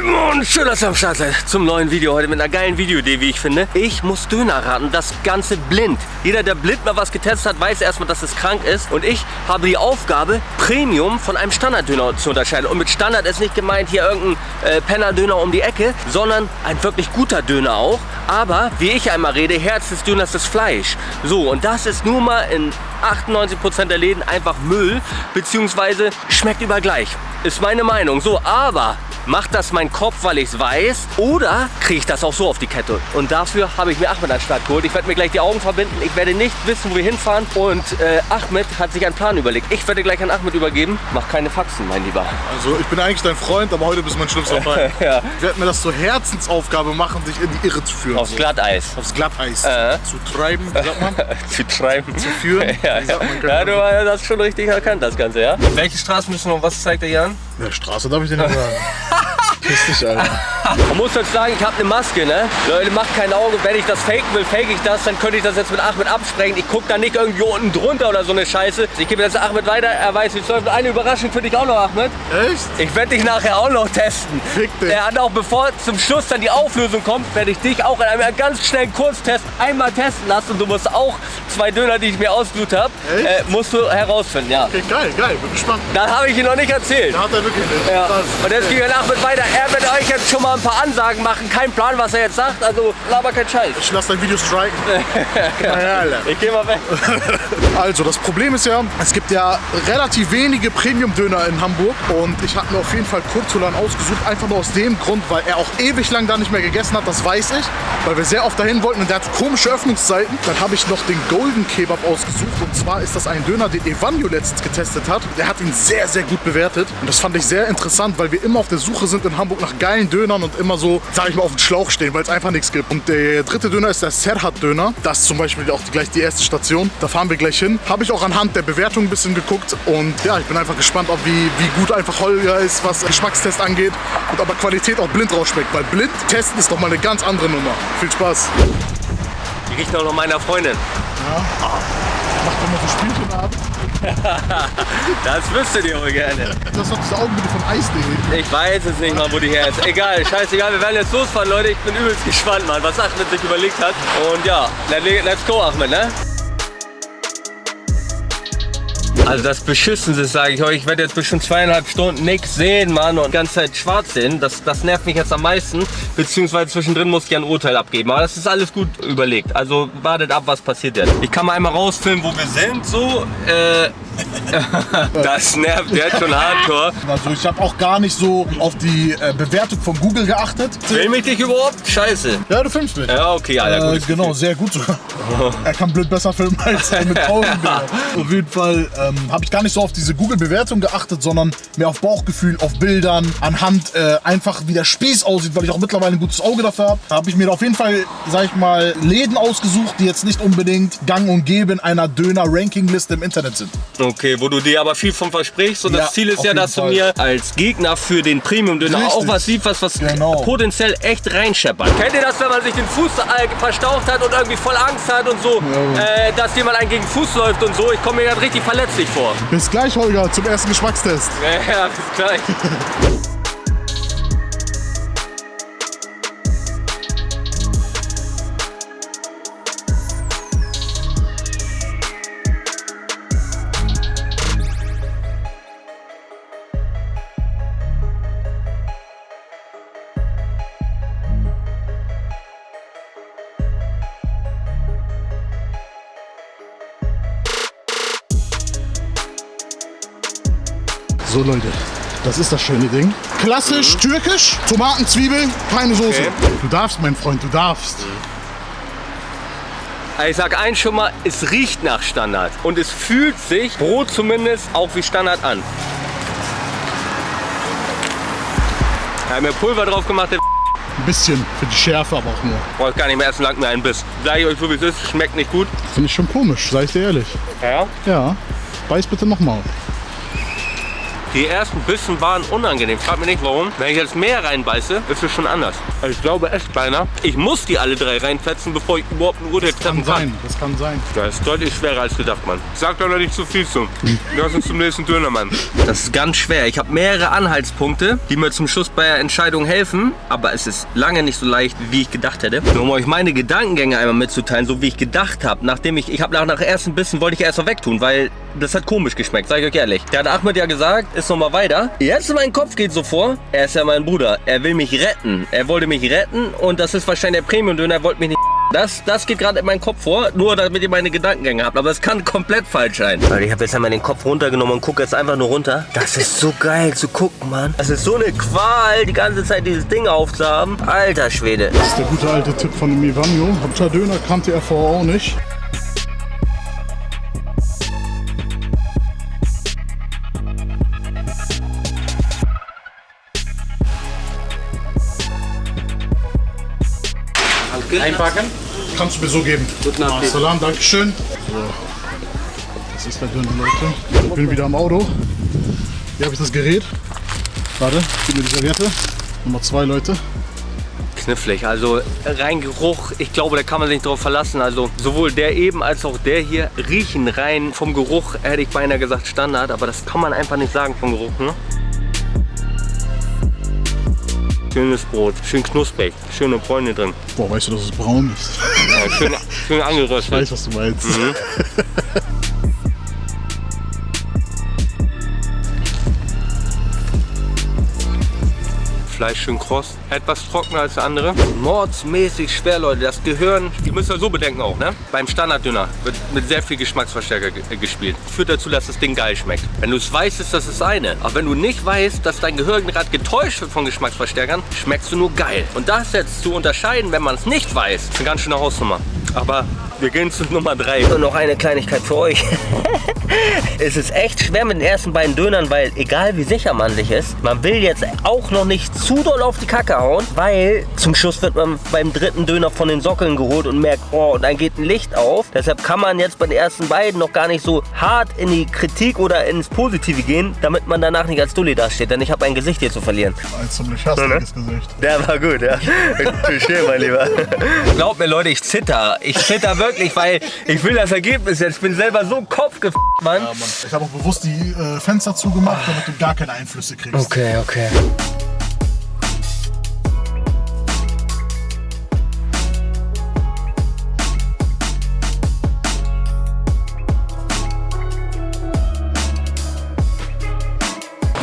Simon, schön, dass ihr am Start seid zum neuen Video heute mit einer geilen Videoidee, wie ich finde. Ich muss Döner raten, das Ganze blind. Jeder, der blind mal was getestet hat, weiß erstmal, dass es krank ist. Und ich habe die Aufgabe, Premium von einem Standarddöner zu unterscheiden. Und mit Standard ist nicht gemeint hier irgendein äh, Penner-Döner um die Ecke, sondern ein wirklich guter Döner auch. Aber, wie ich einmal rede, Herz des Döners ist Fleisch. So, und das ist nur mal in 98% der Läden einfach Müll, beziehungsweise schmeckt überall gleich. Ist meine Meinung. So, aber macht das mein Kopf, weil ich es weiß? Oder kriege ich das auch so auf die Kette? Und dafür habe ich mir Ahmed an den Start geholt. Ich werde mir gleich die Augen verbinden. Ich werde nicht wissen, wo wir hinfahren. Und äh, Ahmed hat sich einen Plan überlegt. Ich werde gleich an Ahmed übergeben. Mach keine Faxen, mein Lieber. Also ich bin eigentlich dein Freund, aber heute bist du mein schlimmster Feind. ja. Ich werde mir das zur Herzensaufgabe machen, dich in die Irre zu führen. Aufs. Glatteis. Aufs Glatteis. Äh. Zu treiben, wie sagt man? zu treiben. zu führen. Ja, man? ja, du hast schon richtig erkannt, das Ganze, ja? Welche Straße müssen wir noch? Was zeigt der Jan? Ja, Straße darf ich dir nicht sagen. Piss dich, Alter. Man muss jetzt sagen, ich habe eine Maske, ne? Leute, macht kein Auge. Wenn ich das faken will, fake ich das, dann könnte ich das jetzt mit Ahmed absprechen. Ich gucke da nicht irgendwie unten drunter oder so eine Scheiße. Ich gebe jetzt Ahmed weiter, er weiß, wie es läuft. Eine Überraschung für dich auch noch, Ahmed. Echt? Ich werde dich nachher auch noch testen. Fick dich. Er hat auch, bevor zum Schluss dann die Auflösung kommt, werde ich dich auch in einem ganz schnellen Kurztest einmal testen lassen. Und du musst auch zwei Döner, die ich mir ausgesucht habe, äh, musst du herausfinden, ja. Okay, geil, geil. Bin gespannt. Das habe ich Ihnen noch nicht erzählt. Da hat er wirklich nicht. Ja. Und jetzt gehen wir nach mit weiter. Er wird euch jetzt schon mal ein paar Ansagen machen. Kein Plan, was er jetzt sagt. Also laber kein Scheiß. Ich lass dein Video striken. Ich geh mal weg. Also, das Problem ist ja, es gibt ja relativ wenige Premium-Döner in Hamburg und ich habe mir auf jeden Fall Kurtulan ausgesucht, einfach nur aus dem Grund, weil er auch ewig lang da nicht mehr gegessen hat, das weiß ich, weil wir sehr oft dahin wollten und der hat komische Öffnungszeiten. Dann habe ich noch den Golden Kebab ausgesucht und zwar ist das ein Döner, den Evanio letztens getestet hat. Der hat ihn sehr, sehr gut bewertet und das fand ich sehr interessant, weil wir immer auf der Suche sind in Hamburg nach geilen Dönern und immer so, sag ich mal, auf dem Schlauch stehen, weil es einfach nichts gibt. Und der dritte Döner ist der Serhat-Döner. Das ist zum Beispiel auch gleich die erste Station. Da fahren wir gleich hin. Habe ich auch anhand der Bewertung ein bisschen geguckt. Und ja, ich bin einfach gespannt, ob wie, wie gut einfach Holger ist, was Geschmackstest angeht. Und ob er Qualität auch blind rausschmeckt. Weil blind testen ist doch mal eine ganz andere Nummer. Viel Spaß. Die riecht auch noch meiner Freundin. Macht immer so Spielchen ab. Das wüsstet ihr wohl gerne. Das ist diese Augenbitte von Eis.de. Ich weiß es nicht mal, wo die her ist. Egal, scheißegal. Wir werden jetzt losfahren, Leute. Ich bin übelst gespannt, Mann, was Ahmed sich überlegt hat. Und ja, let's go, Ahmed, ne? Also das Beschissenste, sage ich euch. Ich werde jetzt bestimmt zweieinhalb Stunden nichts sehen, Mann, und die ganze Zeit schwarz sehen. Das, das nervt mich jetzt am meisten. Beziehungsweise zwischendrin muss ich ein Urteil abgeben. Aber das ist alles gut überlegt. Also wartet ab, was passiert jetzt. Ich kann mal einmal rausfilmen, wo wir sind. So, äh, das nervt jetzt schon hardcore. Also ich habe auch gar nicht so auf die äh, Bewertung von Google geachtet. Film ich dich überhaupt? Scheiße. Ja, du filmst mich. Ja, okay, Alter, Äh, gut. genau, sehr gut sogar. er kann blöd besser filmen als er mit Augenbildern. Auf jeden Fall ähm, habe ich gar nicht so auf diese Google-Bewertung geachtet, sondern mehr auf Bauchgefühl, auf Bildern, anhand äh, einfach wie der Spieß aussieht, weil ich auch mittlerweile ein gutes Auge dafür habe. Da habe ich mir auf jeden Fall, sag ich mal, Läden ausgesucht, die jetzt nicht unbedingt gang und gäbe in einer Döner-Ranking-Liste im Internet sind. Okay, wo du dir aber viel von versprichst und Ja, das Ziel ist ja, dass du Fall. mir als Gegner für den Premium-Döner auch was siehst, was, was Genau. potenziell echt reinscheppert. Kennt ihr das, wenn man sich den Fuß äh, verstaucht hat und irgendwie voll Angst hat und so, äh, dass jemand einen gegen Fuß läuft und so? Ich komme mir gerade richtig verletzlich vor. Bis gleich, Holger, zum ersten Geschmackstest. Ja, ja, bis gleich. So, Leute. Das ist das schöne Ding. Klassisch türkisch, Tomaten, Zwiebeln, keine Soße. Okay. Du darfst, mein Freund, du darfst. Ich sag eins schon mal, es riecht nach Standard und es fühlt sich, Brot zumindest, auch wie Standard an. Wir haben mir Pulver drauf gemacht, der Ein bisschen für die Schärfe, aber auch nur. braucht gar nicht mehr essen, langt mir einen Biss. Sag ich euch so wie es ist, schmeckt nicht gut. Finde ich schon komisch, sag ich dir ehrlich. Ja? Ja, beiß bitte nochmal. Die ersten Bissen waren unangenehm. Frag mich nicht warum. Wenn ich jetzt mehr reinbeiße, ist es schon anders. Also ich glaube echt beinahe, ich muss die alle drei reinfetzen, bevor ich überhaupt ein Urteil treffen Kann kann. sein, das kann sein. Das ist deutlich schwerer als gedacht, Mann. Sag doch noch nicht zu viel zu. Lass uns zum nächsten Döner, Mann. Das ist ganz schwer. Ich habe mehrere Anhaltspunkte, die mir zum Schluss bei der Entscheidung helfen. Aber es ist lange nicht so leicht, wie ich gedacht hätte. Nur um euch meine Gedankengänge einmal mitzuteilen, so wie ich gedacht habe. Nachdem ich, ich habe nach, nach ersten Bissen wollte ich erst mal wegtun, weil das hat komisch geschmeckt, sag ich euch ehrlich. Der hat Ahmed ja gesagt, ist noch mal weiter. Jetzt in meinem Kopf geht so vor, er ist ja mein Bruder. Er will mich retten. Er wollte mich retten und das ist wahrscheinlich der Premium-Döner, er wollte mich nicht das, das geht gerade in meinen Kopf vor, nur damit ihr meine Gedankengänge habt. Aber es kann komplett falsch sein. Weil ich habe jetzt einmal den Kopf runtergenommen und gucke jetzt einfach nur runter. Das ist so geil zu gucken, Mann. Das ist so eine Qual, die ganze Zeit dieses Ding aufzuhaben. Alter Schwede. Das ist der gute alte Tipp von dem Ivanjo. Hauptsache Döner kannte er vorher auch nicht. Einpacken. Kannst du mir so geben. Guten Appetit. Salam, Dankeschön. So. Das ist der Döner, Leute. Ich bin wieder am Auto. Hier habe ich das Gerät. Warte, gib mir die Serviette. Nummer zwei, Leute. Knifflig. Also rein Geruch, ich glaube, da kann man sich nicht drauf verlassen. Also sowohl der eben als auch der hier riechen rein vom Geruch, hätte ich beinahe gesagt Standard, aber das kann man einfach nicht sagen vom Geruch. Ne? Schönes Brot, schön knusprig, schöne Bräune drin. Boah, weißt du, dass es braun ist? Ja, schön, schön Ich angeröstet. weiß, was du meinst. Fleisch schön kross, etwas trockener als der andere. Mordsmäßig schwer, Leute. Das Gehirn, die müsst ihr so bedenken auch, ne? Beim Standarddünner wird mit sehr viel Geschmacksverstärker ge äh, gespielt. Führt dazu, dass das Ding geil schmeckt. Wenn du es weißt, ist das das eine. Aber wenn du nicht weißt, dass dein Gehirn gerade getäuscht wird von Geschmacksverstärkern, schmeckst du nur geil. Und das jetzt zu unterscheiden, wenn man es nicht weiß, ist eine ganz schöne Hausnummer. Aber wir gehen zu Nummer 3. Und noch eine Kleinigkeit für euch. es ist echt schwer mit den ersten beiden Dönern, weil egal wie sicher man sich ist, man will jetzt auch noch nicht zu doll auf die Kacke hauen, weil zum Schluss wird man beim dritten Döner von den Sockeln geholt und merkt, oh, und dann geht ein Licht auf. Deshalb kann man jetzt bei den ersten beiden noch gar nicht so hart in die Kritik oder ins Positive gehen, damit man danach nicht als Dulli dasteht, denn ich habe ein Gesicht hier zu verlieren. Ein ziemlich hastiges Gesicht. Der war gut, ja. Touché, mein Lieber. Glaubt mir, Leute, ich zitter. Ich zitter wirklich, weil ich will das Ergebnis jetzt. Ich bin selber so kopfgefickt, Mann. Ja, Mann. Ich habe auch bewusst die äh, Fenster zugemacht, damit du gar keine Einflüsse kriegst. Okay, okay.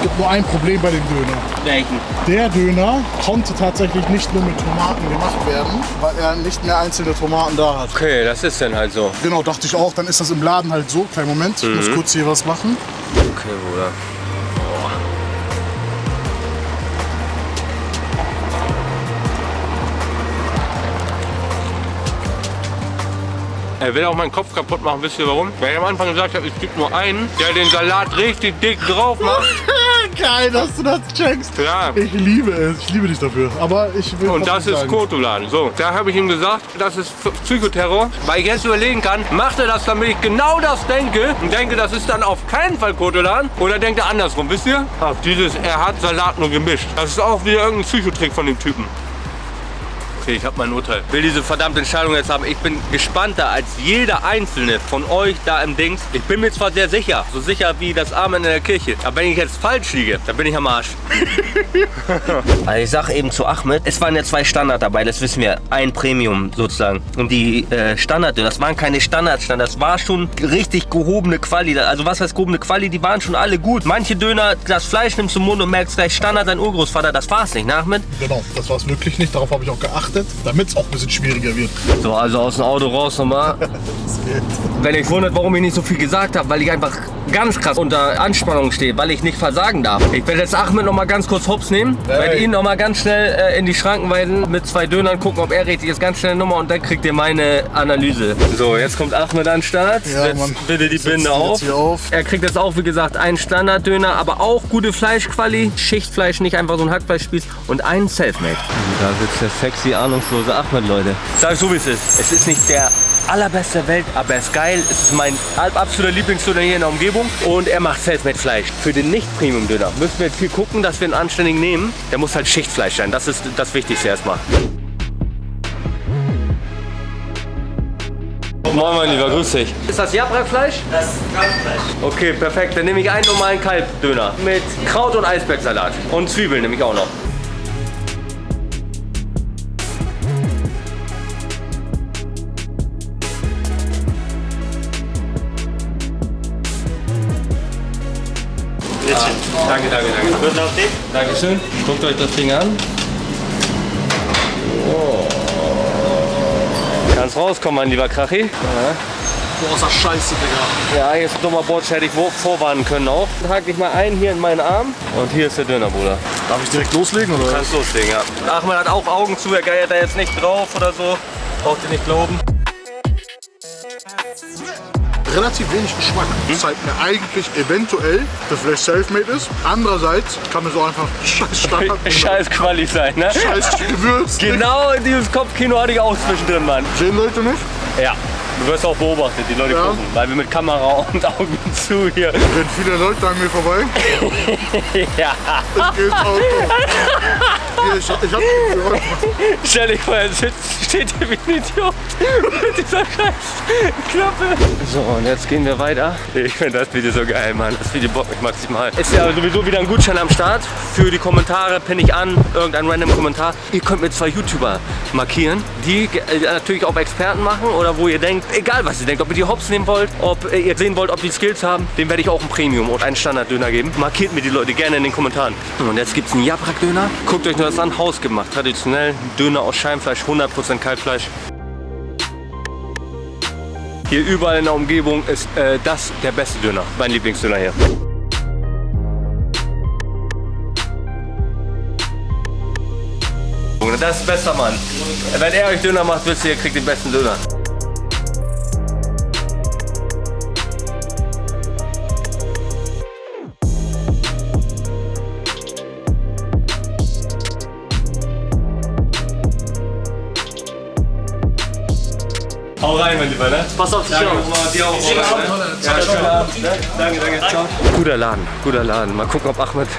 Es gibt nur ein Problem bei dem Döner. Welchen? Der Döner konnte tatsächlich nicht nur mit Tomaten gemacht werden, weil er nicht mehr einzelne Tomaten da hat. Okay, das ist dann halt so. Genau, dachte ich auch. Dann ist das im Laden halt so. Kleinen Moment, ich muss kurz hier was machen. Okay, Bruder. Er will auch meinen Kopf kaputt machen, wisst ihr warum? Weil ich am Anfang gesagt habe, es gibt nur einen, der den Salat richtig dick drauf macht. Geil, dass du das checkst. Ja. Ich liebe es. Ich liebe dich dafür. Aber ich will Und das ist Kotolan. So, da habe ich ihm gesagt, das ist Psychoterror, weil ich jetzt überlegen kann, macht er das, damit ich genau das denke und denke, das ist dann auf keinen Fall Kotolan oder denkt er andersrum, wisst ihr? Ach, dieses, er hat Salat nur gemischt. Das ist auch wieder irgendein Psychotrick von dem Typen. Okay, ich habe mein Urteil. Will diese verdammte Entscheidung jetzt haben. Ich bin gespannter als jeder einzelne von euch da im Dings. Ich bin mir zwar sehr sicher, so sicher wie das Amen in der Kirche, aber wenn ich jetzt falsch liege, dann bin ich am Arsch. Also ich sag eben zu Ahmed, es waren ja zwei Standard dabei, das wissen wir. Ein Premium sozusagen. Und die äh, Standard, das waren keine Standardstandard, das war schon richtig gehobene Quali. Also was heißt gehobene Quali, die waren schon alle gut. Manche Döner, das Fleisch nimmst du im Mund und merkst gleich Standard, dein Urgroßvater, das war's nicht, ne Ahmed? Genau, das war es wirklich nicht. Darauf habe ich auch geachtet, damit es auch ein bisschen schwieriger wird. So, also aus dem Auto raus nochmal. Wenn ich wundert, warum ich nicht so viel gesagt habe, weil ich einfach ganz krass unter Anspannung stehe, weil ich nicht versagen darf. Ich werde jetzt Ahmed noch mal ganz kurz hops nehmen, werde ihn noch mal ganz schnell äh, in die Schranken weisen, mit zwei Dönern gucken, ob er richtig ist, ganz schnell Nummer und dann kriegt ihr meine Analyse. So, jetzt kommt Ahmed an den Start. Ja, Setzt Mann. bitte die Binde auf. auf. Er kriegt jetzt auch, wie gesagt, einen Standarddöner, aber auch gute Fleischquali, Schichtfleisch, nicht einfach so ein Hackfleischspieß und einen Selfmade. Da sitzt der sexy, ahnungslose Ahmed, Leute. Sag so, wie es ist. Es ist nicht der allerbeste der Welt, aber er ist geil. Es ist mein absoluter Lieblingsdöner hier in der Umgebung und er macht Selfmade Fleisch. Für den Nicht-Premium-Döner müssen wir jetzt viel gucken, dass wir einen anständigen nehmen. Der muss halt Schichtfleisch sein. Das ist das Wichtigste erstmal. Moin mein Lieber, grüß dich. Ist das Jabra-Fleisch? Das ist Kalbfleisch. Okay, perfekt. Dann nehme ich einen normalen Kalbdöner mit Kraut- und Eisbergsalat. Und Zwiebeln nehme ich auch noch. Danke, danke. Gut auf dich? Dankeschön. Guckt euch das Ding an. Oh. Kannst rauskommen, mein lieber Krachi. Boah, ist das scheiße, Digga. Ja, ein dummer Bordsch, hätte ich vorwarnen können auch. Hake ich mal ein hier in meinen Arm. Und hier ist der Döner, Bruder. Darf ich direkt loslegen, oder? Kannst loslegen, ja. Achmed hat auch Augen zu, er geiert da jetzt nicht drauf oder so. Braucht ihr nicht glauben. Relativ wenig Geschmack. Das zeigt mir eigentlich eventuell, dass vielleicht Selfmade ist. Andererseits kann es auch einfach scheiß Standard Scheiß Quali sein, ne? scheiß Gewürz. Genau dieses Kopfkino hatte ich auch zwischendrin, Mann. Sehen Leute nicht? Ja. Du wirst auch beobachtet, die Leute Ja. gucken, weil wir mit Kamera und Augen zu hier. Wenn viele Leute an mir vorbei. Ja. Gehe ins Auto. Ich, ich hab gehört. Stell dich vor, er sitzt, steht hier wie ein Idiot mit dieser scheiß Klappe. So, und jetzt gehen wir weiter. Ich finde das Video so geil, Mann. Das Video bockt mich maximal. Ist ja sowieso wieder ein Gutschein am Start. Für die Kommentare pinne ich an, irgendein random Kommentar. Ihr könnt mir zwei YouTuber markieren, die äh, natürlich auch Experten machen oder wo ihr denkt, egal was ihr denkt, ob ihr die Hops nehmen wollt, ob äh, ihr sehen wollt, ob die Skills haben, dem werde ich auch ein Premium und einen Standard-Döner geben. Markiert mir die Leute gerne in den Kommentaren. Und jetzt gibt es einen Jabrak-Döner. Guckt euch nur das an, hausgemacht, traditionell. Döner aus Scheinfleisch, 100% Kalbfleisch. Hier überall in der Umgebung ist äh, das der beste Döner, mein Lieblingsdöner hier. Das ist besser, Mann. Wenn er euch Döner macht, wisst ihr, ihr kriegt den besten Döner. Rein, mein Lieber, ne? Pass auf dich Danke, auf. Dir auch. Ja, schönen Abend, ne? Danke, danke. Ciao. Guter Laden, guter Laden. Mal gucken, ob Ahmed.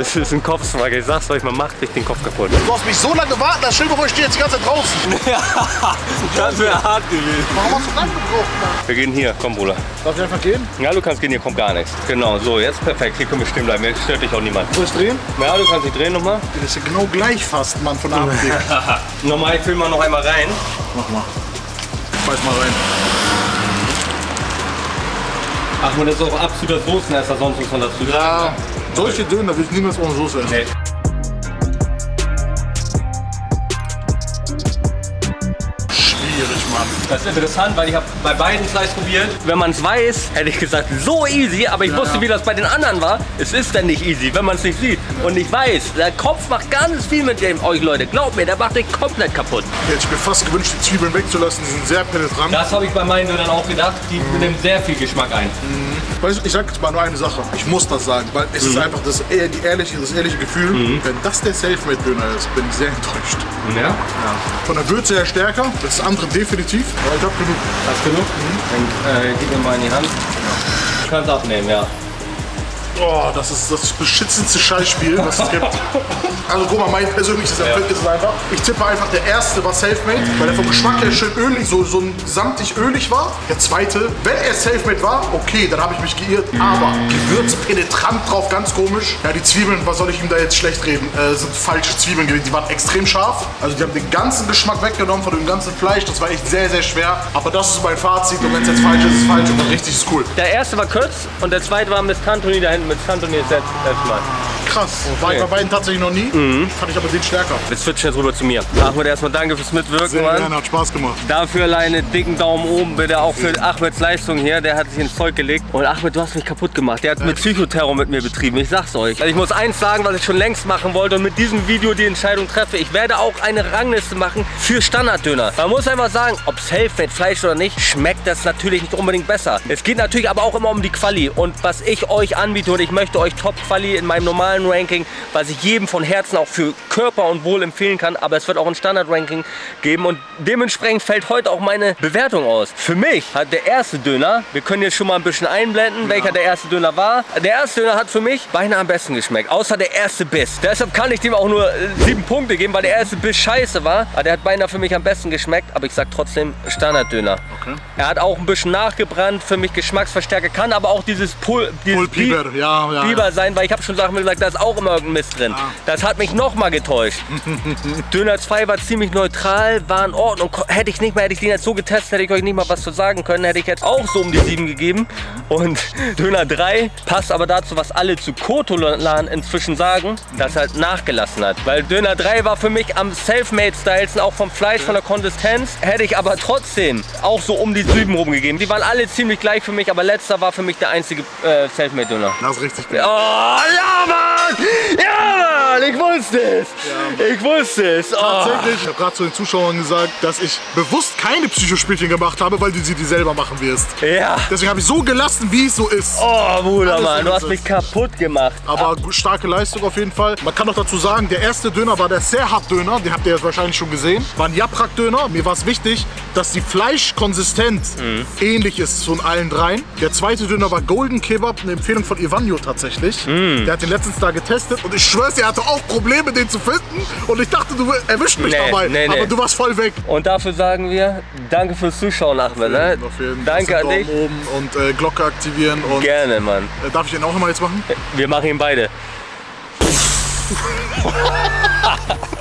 Es ist ein Kopfsmager. Ich sag's euch, man macht sich den Kopf kaputt. Du hast mich so lange warten, das Schild, wo ich stehe jetzt die ganze Zeit draußen. Das wäre hart gewesen. Warum hast du das gebraucht, Mann? Wir gehen hier, komm, Bruder. Darf ich einfach gehen? Ja, du kannst gehen, hier kommt gar nichts. Genau, so, jetzt perfekt. Hier können wir stehen bleiben. Jetzt stört dich auch niemand. Soll ich drehen? Ja, du kannst dich drehen nochmal. Das ist ja genau gleich fast, Mann, von A nach B. Nochmal, ich will mal noch einmal rein. Mach mal. Schmeiß mal rein. Ahmed ist auch absoluter Soßenesser, sonst muss man dazu sagen. Ja, solche Döner will ich niemals ohne Soße essen. Nee. Das ist interessant, weil ich habe bei beiden Fleisch probiert. Wenn man es weiß, hätte ich gesagt, so easy, aber ich wusste, wie das bei den anderen war. Es ist dann nicht easy, wenn man es nicht sieht. Und ich weiß, der Kopf macht ganz viel mit dem, euch Leute. Glaubt mir, der macht euch komplett kaputt. Hätte ich mir fast gewünscht, die Zwiebeln wegzulassen. Die sind sehr penetrant. Das habe ich bei meinen Dönern auch gedacht. Die nehmen sehr viel Geschmack ein. Weißt du, ich sag jetzt mal nur eine Sache. Ich muss das sagen, weil es ist einfach das, die ehrliche, das ehrliche Gefühl. Wenn das der Selfmade-Döner ist, bin ich sehr enttäuscht. Ja? Von der Würze her stärker, das andere definitiv. Aber ich hab genug. Hast genug? Dann äh, gib mir mal in die Hand. Du kannst abnehmen, ja. Oh, das ist das beschützendste Scheißspiel, was es gibt. Also guck mal, mein persönliches Empfinden ist es einfach. Ich tippe einfach, der erste war Selfmade, weil er vom Geschmack her schön ölig, so, so ein samtig ölig war. Der zweite, wenn er Selfmade war, okay, dann habe ich mich geirrt. Aber Gewürz penetrant drauf, ganz komisch. Ja, die Zwiebeln, was soll ich ihm da jetzt schlecht reden, äh, sind falsche Zwiebeln gewesen. Die waren extrem scharf. Also die haben den ganzen Geschmack weggenommen von dem ganzen Fleisch. Das war echt sehr, sehr schwer. Aber das ist mein Fazit und wenn es jetzt falsch ist, ist es falsch. Und dann richtig ist cool. Der erste war kurz und der zweite war mit Tantoni da hinten. Mit Tantoni ist jetzt erstmal. Krass. War ich bei beiden tatsächlich noch nie. Fand ich aber den stärker. Wir switchen jetzt rüber zu mir. Ahmed, erstmal danke fürs Mitwirken, Sehr Mann. gerne, hat Spaß gemacht. Dafür alleine dicken Daumen oben bitte auch für Ahmeds Leistung hier. Der hat sich ins Zeug gelegt. Und Ahmed, du hast mich kaputt gemacht. Der hat mit Psychoterror mit mir betrieben. Ich sag's euch. Also ich muss eins sagen, was ich schon längst machen wollte und mit diesem Video die Entscheidung treffe. Ich werde auch eine Rangliste machen für Standarddöner. Man muss einfach sagen, ob Selfmade Fleisch oder nicht, schmeckt das natürlich nicht unbedingt besser. Es geht natürlich aber auch immer um die Quali. Und was ich euch anbiete und ich möchte euch Top-Quali in meinem normalen Zahlenranking, was ich jedem von Herzen auch für Körper und Wohl empfehlen kann. Aber es wird auch ein Standard-Ranking geben und dementsprechend fällt heute auch meine Bewertung aus. Für mich hat der erste Döner, wir können jetzt schon mal ein bisschen einblenden, welcher der erste Döner war. Der erste Döner hat für mich beinahe am besten geschmeckt, außer der erste Biss. Deshalb kann ich dem auch nur äh, sieben Punkte geben, weil der erste Biss scheiße war. Aber der hat beinahe für mich am besten geschmeckt, aber ich sag trotzdem Standard-Döner. Okay. Er hat auch ein bisschen nachgebrannt, für mich Geschmacksverstärker, kann aber auch dieses Pul dieses Pulpiber, Bi- ja, ja, Biber ja. sein, weil ich habe schon Sachen gesagt, da ist auch immer irgendein Mist drin. Das hat mich noch mal getäuscht. Döner 2 war ziemlich neutral, war in Ordnung. Hätte ich nicht mal, hätte ich den jetzt so getestet, hätte ich euch nicht mal was zu sagen können, hätte ich jetzt auch so um die 7 gegeben. Und Döner 3 passt aber dazu, was alle zu Kotolan inzwischen sagen, dass er halt nachgelassen hat. Weil Döner 3 war für mich am Selfmade-Stylsten, auch vom Fleisch, von der Konsistenz, hätte ich aber trotzdem auch so um die 7 rumgegeben. Die waren alle ziemlich gleich für mich, aber letzter war für mich der einzige äh, Selfmade-Döner. Das ist richtig Oh, gut. ja, Mann! Ja, Mann! Ich wusste es! Ich wusste es! Oh. Tatsächlich, ich habe gerade zu den Zuschauern gesagt, dass ich bewusst keine Psychospielchen gemacht habe, weil du sie dir selber machen wirst. Ja! Deswegen habe ich so gelassen, wie es so ist. Oh, Bruder, Alles Mann, du hast mich kaputt gemacht. Aber gu- starke Leistung auf jeden Fall. Man kann noch dazu sagen, der erste Döner war der Serhat-Döner. Den habt ihr jetzt wahrscheinlich schon gesehen. War ein Japrak-Döner. Mir war es wichtig, dass die Fleischkonsistenz Mhm. ähnlich ist von allen dreien. Der zweite Döner war Golden Kebab, eine Empfehlung von Ivanjo tatsächlich. Mhm. Der hat den letztens da getestet und ich schwör's, er hatte auch Probleme, den zu finden. Und ich dachte, du erwischst mich Nee, dabei. nee, nee. Aber du warst voll weg. Und dafür sagen wir, danke fürs Zuschauen, Ahmed. Ne? Danke an Daumen dich. oben und äh, Glocke aktivieren. Und Gerne, Mann. äh, darf ich den auch immer jetzt machen? Wir machen ihn beide.